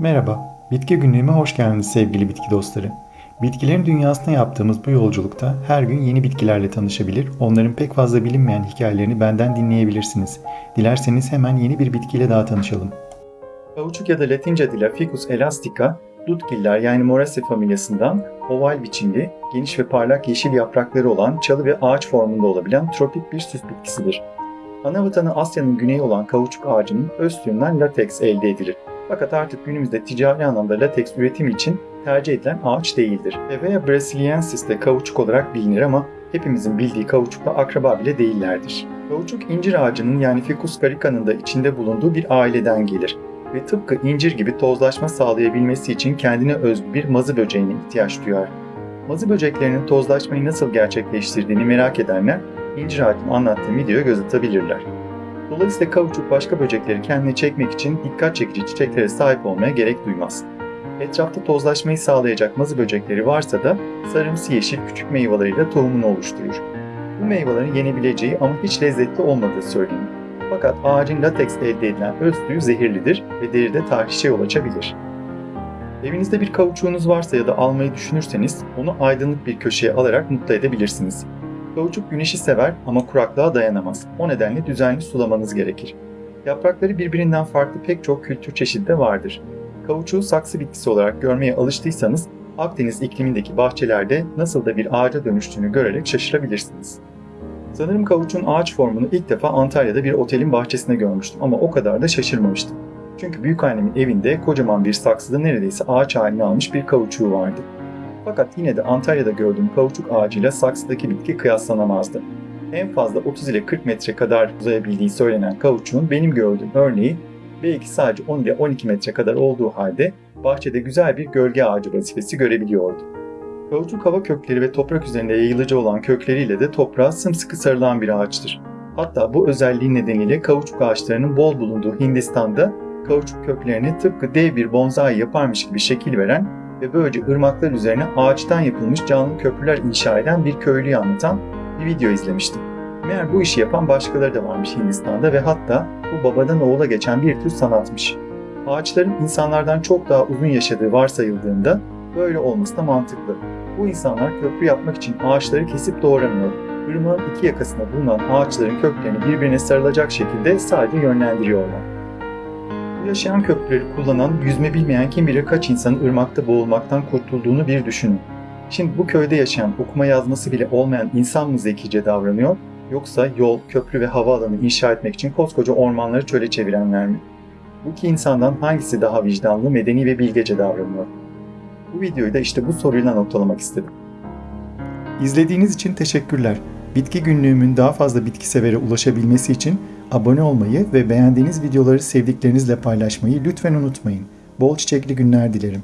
Merhaba, Bitki Günlüğü'me hoş geldiniz sevgili bitki dostları. Bitkilerin dünyasına yaptığımız bu yolculukta her gün yeni bitkilerle tanışabilir, onların pek fazla bilinmeyen hikayelerini benden dinleyebilirsiniz. Dilerseniz hemen yeni bir bitkiyle daha tanışalım. Kauçuk ya da Latince adıyla Ficus elastica, dutgiller yani Moraceae familyasından oval biçimli, geniş ve parlak yeşil yaprakları olan çalı ve ağaç formunda olabilen tropik bir süs bitkisidir. Ana vatanı Asya'nın güneyi olan kauçuk ağacının öz suyundan lateks elde edilir. Fakat artık günümüzde ticari anlamda lateks üretimi için tercih edilen ağaç değildir. Hevea brasiliensis de kauçuk olarak bilinir ama hepimizin bildiği kauçukla akraba bile değillerdir. Kauçuk incir ağacının yani Ficus carica'nın da içinde bulunduğu bir aileden gelir ve tıpkı incir gibi tozlaşma sağlayabilmesi için kendine özgü bir mazı böceğine ihtiyaç duyar. Mazı böceklerinin tozlaşmayı nasıl gerçekleştirdiğini merak edenler incir ağacının anlattığım videoya göz atabilirler. Dolayısıyla kauçuk başka böcekleri kendine çekmek için dikkat çekici çiçeklere sahip olmaya gerek duymaz. Etrafta tozlaşmayı sağlayacak mazı böcekleri varsa da sarımsı yeşil küçük meyveleriyle tohumunu oluşturur. Bu meyvelerin yenebileceği ama hiç lezzetli olmadığı söylenir. Fakat ağacın lateks elde edilen öz zehirlidir ve deride tahrişe yol açabilir. Evinizde bir kauçuğunuz varsa ya da almayı düşünürseniz onu aydınlık bir köşeye alarak mutlu edebilirsiniz. Kauçuk güneşi sever ama kuraklığa dayanamaz. O nedenle düzenli sulamanız gerekir. Yaprakları birbirinden farklı pek çok kültür çeşidi de vardır. Kauçuğu saksı bitkisi olarak görmeye alıştıysanız Akdeniz iklimindeki bahçelerde nasıl da bir ağaca dönüştüğünü görerek şaşırabilirsiniz. Sanırım kavuçun ağaç formunu ilk defa Antalya'da bir otelin bahçesinde görmüştüm ama o kadar da şaşırmamıştım. Çünkü büyükannemin evinde kocaman bir saksıda neredeyse ağaç halini almış bir kavuçuğu vardı. Fakat yine de Antalya'da gördüğüm kavuçuk ağacıyla saksıdaki bitki kıyaslanamazdı. En fazla 30 ile 40 metre kadar uzayabildiği söylenen kavuçuğun benim gördüğüm örneği belki sadece 10 ile 12 metre kadar olduğu halde bahçede güzel bir gölge ağacı vazifesi görebiliyordu. Kavuçuk hava kökleri ve toprak üzerinde yayılıcı olan kökleriyle de toprağa sımsıkı sarılan bir ağaçtır. Hatta bu özelliği nedeniyle kavuçuk ağaçlarının bol bulunduğu Hindistan'da kavuçuk köklerine tıpkı dev bir bonsai yaparmış gibi şekil veren ve böylece ırmaklar üzerine ağaçtan yapılmış canlı köprüler inşa eden bir köylüyü anlatan bir video izlemiştim. Meğer bu işi yapan başkaları da varmış Hindistan'da ve hatta bu babadan oğula geçen bir tür sanatmış. Ağaçların insanlardan çok daha uzun yaşadığı varsayıldığında böyle olması da mantıklı. Bu insanlar köprü yapmak için ağaçları kesip doğramıyor. Irmağın iki yakasında bulunan ağaçların köklerini birbirine sarılacak şekilde sadece yönlendiriyorlar. Yaşayan köprüleri kullanan, yüzme bilmeyen kim bilir kaç insanın ırmakta boğulmaktan kurtulduğunu bir düşünün. Şimdi bu köyde yaşayan, okuma yazması bile olmayan insan mı zekice davranıyor, yoksa yol, köprü ve havaalanı inşa etmek için koskoca ormanları çöle çevirenler mi? Bu iki insandan hangisi daha vicdanlı, medeni ve bilgece davranıyor? Bu videoyu da işte bu soruyla noktalamak istedim. İzlediğiniz için teşekkürler. Bitki günlüğümün daha fazla bitki severe ulaşabilmesi için abone olmayı ve beğendiğiniz videoları sevdiklerinizle paylaşmayı lütfen unutmayın. Bol çiçekli günler dilerim.